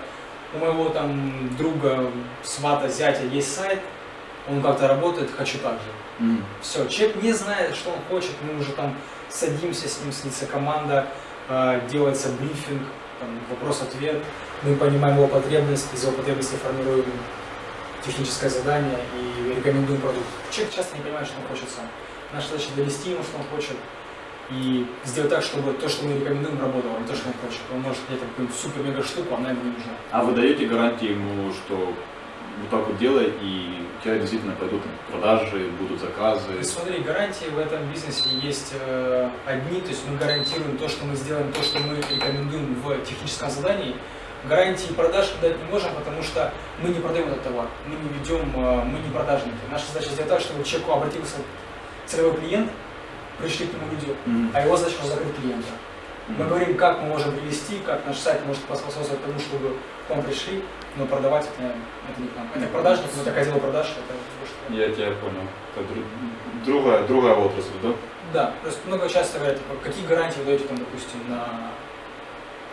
у моего там друга, свата, зятя есть сайт, он как-то работает, хочу так же. Мгм. Все, человек не знает, что он хочет, мы уже там садимся с ним, снится команда, э, делается брифинг, вопрос-ответ, мы понимаем его потребность, из его потребностей формируем техническое задание и рекомендуем продукт. Человек часто не понимает, что он хочет сам. Наша задача довести ему, что он хочет, и сделать так, чтобы то, что мы рекомендуем, работало, а не то, что он хочет. Он может где-то какую-нибудь супер-мега штуку, а она ему не нужна. А вы даете гарантии ему, что вот так вот делай, и у тебя действительно пойдут там продажи, будут заказы? И смотри, гарантии в этом бизнесе есть э, одни, то есть мы гарантируем то, что мы сделаем, то, что мы рекомендуем в техническом задании. Гарантии продаж мы дать не можем, потому что мы не продаем этот товар, мы не ведем, э, мы не продажники. Наша задача сделать так, чтобы человеку обратился целевой клиент, пришли к нему люди, Мгм. а его задача закрыть клиента. Мы Мгм. говорим, как мы можем привести, как наш сайт может поспособствовать тому, чтобы к вам пришли, но продавать это, это не к нам. Это продажник, но такая дело продаж, это что Я тебя понял. Это дру- другая, другая отрасль, да? Да, то есть много часто говорят, типа, какие гарантии вы даете, там, допустим, на...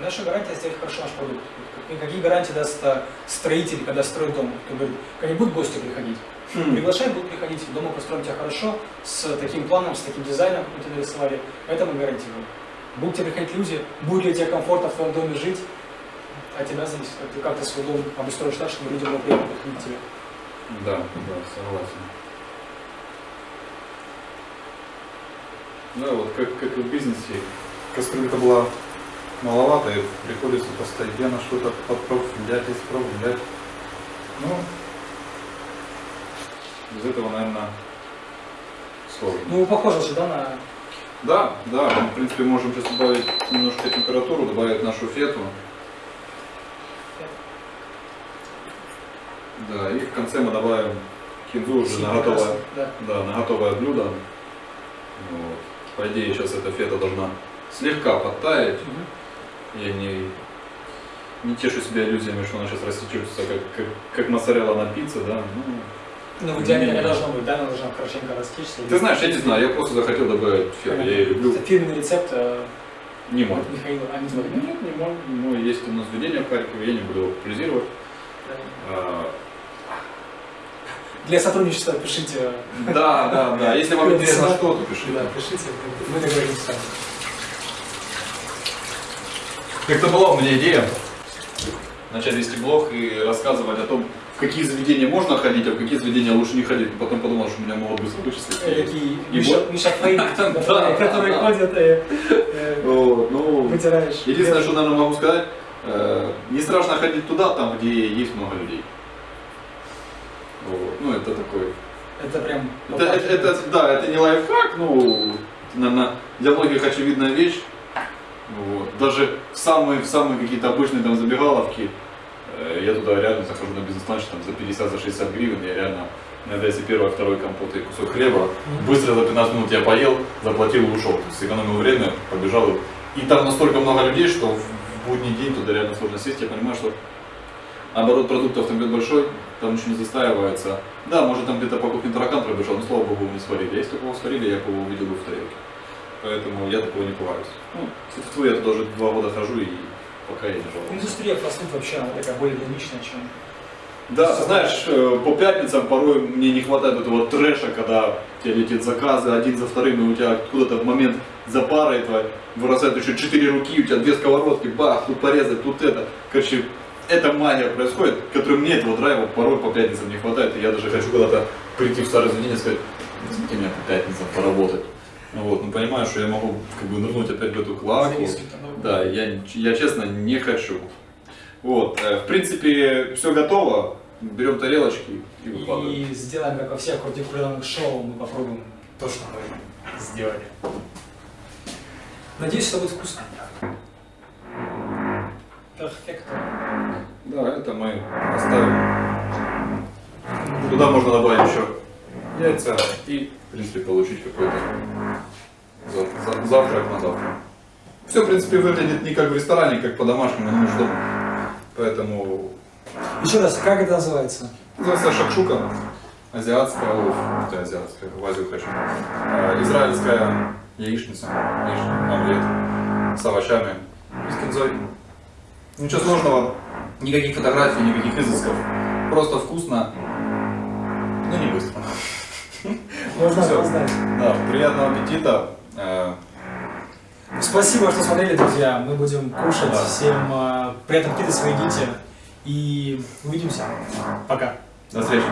Наша гарантия сделать хорошо наш продукт. Какие- Какие гарантии даст строитель, когда строит дом? Кто говорит, когда будут гости приходить? Приглашай, будут приходить, дома построим тебя хорошо, с таким планом, с таким дизайном, как мы тебе нарисовали. Это мы гарантируем. Будут тебе приходить люди, будет ли тебе комфортно в твоем доме жить, от тебя зависит, как ты, как ты свой дом обустроишь так, чтобы людям было приятно приходить к тебе. Да, да, согласен. Да, вот как, как и в бизнесе, кастрюлька была маловато, и приходится постоянно что-то подправлять, исправлять. Ну, без этого, наверное, сложно. Ну, похоже же, да, на... Да, да, мы, в принципе, можем сейчас добавить немножко температуру, добавить нашу фету. Да, и в конце мы добавим кинзу уже на готовое, Да. да, на готовое блюдо. Вот. По идее, сейчас эта фета должна слегка подтаять. Мгм. Я не, не тешу себя иллюзиями, что она сейчас растечется, как, как, как моцарелла на пицце, да. Ну, Ну, в идеале не должно быть, да, она должна хорошенько растечься. ты знаешь, я не знаю, я просто захотел добавить фету, я ее люблю. Это фирменный рецепт э, Не мой. Михаила, а не твой, да? Нет, не мой. Мой есть у нас заведение в Харькове, я не буду его популяризировать. А, Для сотрудничества пишите. Да, да, да. Если вам интересно что, то пишите. Да, пишите, мы договоримся. Как-то была у меня идея начать вести блог и рассказывать о том, в какие заведения можно ходить, а в какие заведения лучше не ходить. Но потом подумал, что меня могут быстро вычислить. Э, Такие И которые ходят и э, Вот, ну, вытираешь. единственное, что, наверное, могу сказать, э, не страшно ходить туда, там, где есть много людей. Ну, это такой Это прям... Это, это, да, это не лайфхак, ну, наверное, для многих очевидная вещь. Вот. Даже в самые, в самые какие-то обычные там забегаловки, э, я туда реально захожу на бизнес-ланч там, за 50, за 60 гривен, я реально, иногда если первый, второй компот и кусок хлеба, быстро за 15 минут я поел, заплатил и ушел. То есть сэкономил время, побежал. И там настолько много людей, что в в будний день туда реально сложно сесть. Я понимаю, что оборот продуктов там где-то большой, там ничего не застаивается. Да, может там где-то по кухне таракан пробежал, но слава богу, не сварили. Если такого сварили, я бы его увидел бы в тарелке. Поэтому я такого не пугаюсь. Ну, тьфу, я тут уже два года хожу и пока я не жалуюсь. Индустрия фастфуд вообще, она такая более динамичная, чем... Да, знаешь, э, по пятницам порой мне не хватает этого трэша, когда у тебя летят заказы один за вторым, и у тебя откуда-то в момент за парой твоей вырастают еще четыре руки, у тебя две сковородки, бах, тут порезать, тут это. Короче, эта магия происходит, которой мне этого драйва порой по пятницам не хватает, и я даже хочу куда-то прийти в старое заведение и сказать, возьмите меня по пятницам поработать. Ну вот, ну понимаю, что я могу как бы нырнуть опять в эту клаку. Да, я, я честно не хочу. Вот, э, в принципе, все готово. Берем тарелочки и выкладываем. И сделаем, как во всех культурных шоу, мы попробуем то, что мы сделали. Надеюсь, это будет вкусно. Перфекто. Да, это мы оставим. Туда можно добавить еще яйца и, в принципе, получить какой-то за- за- завтрак на завтрак. Все, в принципе, выглядит не как в ресторане, как по-домашнему, не нужно дома. Поэтому Еще раз, как это называется? называется шакшука. Азиатская, ой, это азиатская, в Азию хочу. Э, Израильская яичница, яичный омлет с овощами с кинзой. Ничего сложного, Никаких фотографий, никаких изысков. Просто вкусно, но не быстро. Можно опоздать. Да, приятного аппетита. Спасибо, что смотрели, друзья. Мы будем кушать. Всем э, приятного аппетита, свои дети. И увидимся. Пока. До встречи.